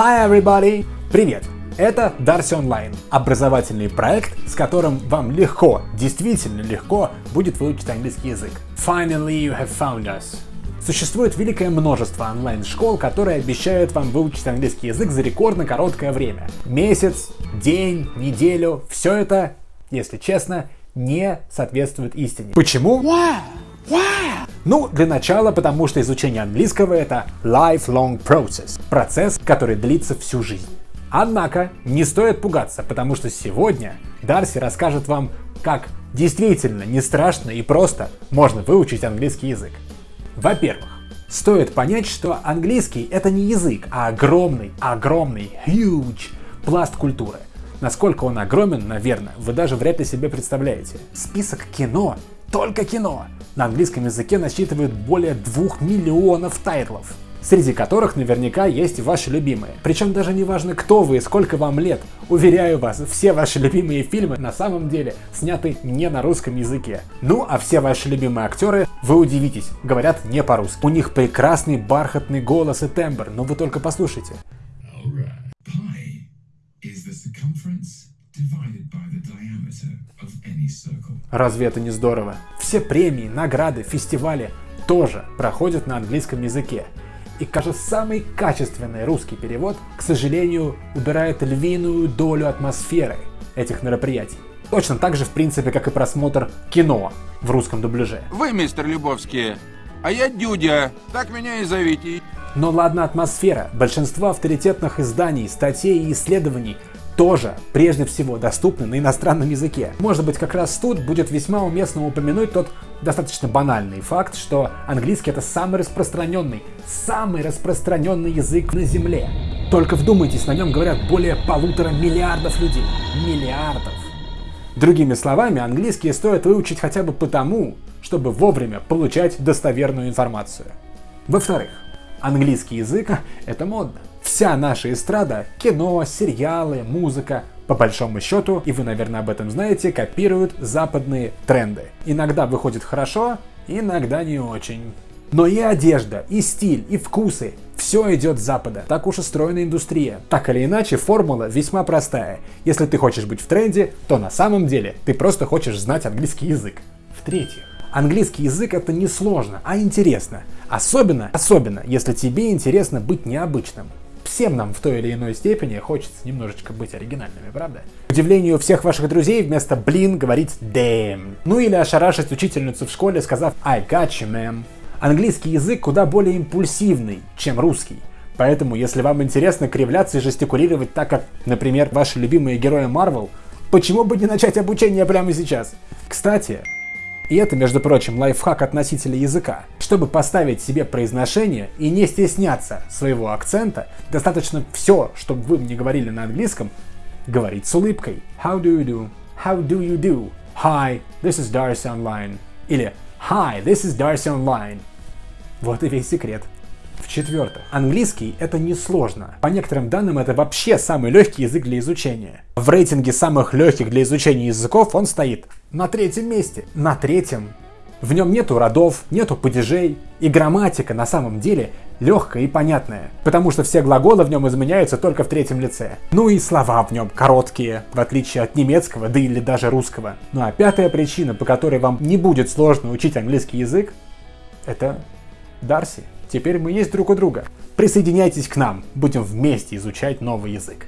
Hi everybody! Привет! Это Darcy Online, образовательный проект, с которым вам легко, действительно легко будет выучить английский язык. Finally you have found us. Существует великое множество онлайн-школ, которые обещают вам выучить английский язык за рекордно короткое время. Месяц, день, неделю, все это, если честно, не соответствует истине. Почему? Why? Why? Ну, для начала, потому что изучение английского это lifelong process, процесс, который длится всю жизнь. Однако, не стоит пугаться, потому что сегодня Дарси расскажет вам, как действительно не страшно и просто можно выучить английский язык. Во-первых, стоит понять, что английский это не язык, а огромный, огромный, huge пласт культуры. Насколько он огромен, наверное, вы даже вряд ли себе представляете. Список кино, только кино, на английском языке насчитывает более 2 миллионов тайтлов среди которых наверняка есть ваши любимые. Причем даже не важно, кто вы и сколько вам лет. Уверяю вас, все ваши любимые фильмы на самом деле сняты не на русском языке. Ну, а все ваши любимые актеры, вы удивитесь, говорят не по-русски. У них прекрасный бархатный голос и тембр, но вы только послушайте. Разве это не здорово? Все премии, награды, фестивали тоже проходят на английском языке. И, кажется, самый качественный русский перевод, к сожалению, убирает львиную долю атмосферы этих мероприятий. Точно так же, в принципе, как и просмотр кино в русском дубляже. Вы, мистер Любовский, а я Дюдя, так меня и зовите. Но ладно атмосфера. Большинство авторитетных изданий, статей и исследований тоже прежде всего доступны на иностранном языке. Может быть, как раз тут будет весьма уместно упомянуть тот достаточно банальный факт, что английский это самый распространенный, самый распространенный язык на Земле. Только вдумайтесь, на нем говорят более полутора миллиардов людей. Миллиардов. Другими словами, английский стоит выучить хотя бы потому, чтобы вовремя получать достоверную информацию. Во-вторых, английский язык — это модно. Вся наша эстрада, кино, сериалы, музыка, по большому счету, и вы, наверное, об этом знаете, копируют западные тренды. Иногда выходит хорошо, иногда не очень. Но и одежда, и стиль, и вкусы – все идет с запада. Так уж устроена индустрия. Так или иначе, формула весьма простая. Если ты хочешь быть в тренде, то на самом деле ты просто хочешь знать английский язык. В-третьих, английский язык это не сложно, а интересно. Особенно, особенно, если тебе интересно быть необычным всем нам в той или иной степени хочется немножечко быть оригинальными, правда? К удивлению всех ваших друзей вместо «блин» говорить «damn». Ну или ошарашить учительницу в школе, сказав «I got you, ma'am». Английский язык куда более импульсивный, чем русский. Поэтому, если вам интересно кривляться и жестикулировать так, как, например, ваши любимые герои Marvel, почему бы не начать обучение прямо сейчас? Кстати, и это, между прочим, лайфхак от языка. Чтобы поставить себе произношение и не стесняться своего акцента, достаточно все, чтобы вы мне говорили на английском, говорить с улыбкой. How do you do? How do you do? Hi, this is Darcy Online. Или Hi, this is Darcy Online. Вот и весь секрет. В-четвертых, английский это несложно. По некоторым данным это вообще самый легкий язык для изучения. В рейтинге самых легких для изучения языков он стоит на третьем месте. На третьем. В нем нету родов, нету падежей, и грамматика на самом деле легкая и понятная, потому что все глаголы в нем изменяются только в третьем лице. Ну и слова в нем короткие, в отличие от немецкого, да или даже русского. Ну а пятая причина, по которой вам не будет сложно учить английский язык, это Дарси. Теперь мы есть друг у друга. Присоединяйтесь к нам, будем вместе изучать новый язык.